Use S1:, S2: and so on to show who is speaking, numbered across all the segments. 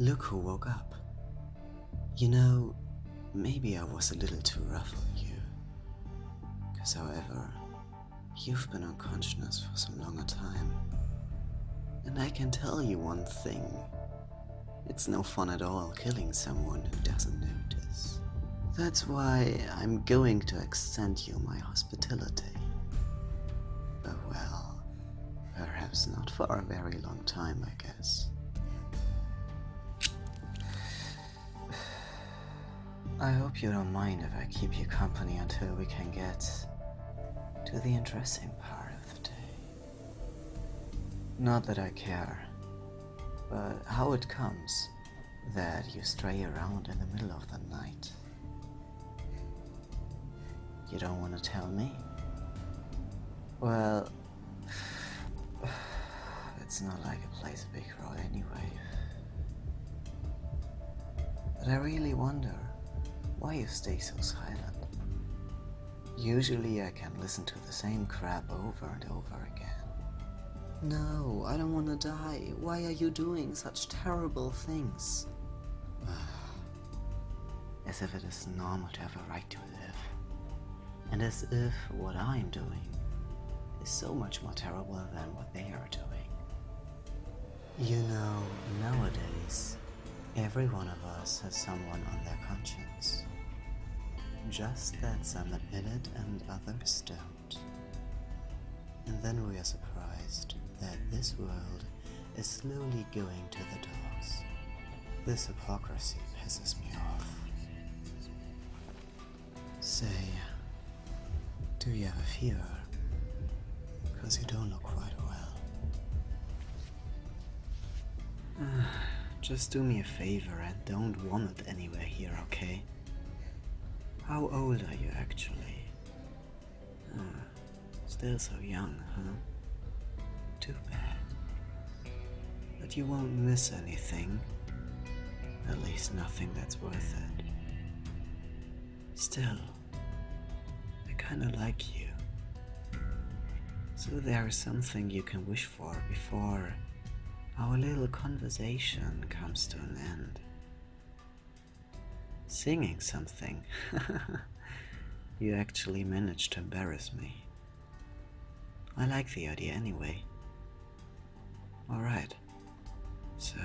S1: Look who woke up. You know, maybe I was a little too rough on you. Cause however, you've been unconscious for some longer time. And I can tell you one thing. It's no fun at all killing someone who doesn't notice. That's why I'm going to extend you my hospitality. But well, perhaps not for a very long time, I guess. I hope you don't mind if I keep you company until we can get to the interesting part of the day. Not that I care, but how it comes that you stray around in the middle of the night. You don't want to tell me? Well, it's not like it plays a big role anyway. But I really wonder why you stay so silent. Usually I can listen to the same crap over and over again. No, I don't want to die. Why are you doing such terrible things? as if it is normal to have a right to live. And as if what I'm doing is so much more terrible than what they are doing. You know, nowadays, every one of us has someone on their conscience. Just that some admit it and others don't. And then we are surprised that this world is slowly going to the dogs. This hypocrisy pisses me off. Say, do you have a fever? Because you don't look quite well. Just do me a favor and don't vomit anywhere here, okay? How old are you actually? Uh, still so young, huh? Too bad. But you won't miss anything. At least nothing that's worth it. Still, I kinda like you. So there is something you can wish for before our little conversation comes to an end. Singing something. you actually managed to embarrass me. I like the idea anyway. Alright. So,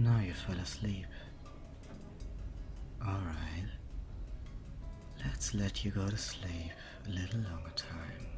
S1: Now you fell asleep. Alright. Let's let you go to sleep a little longer time.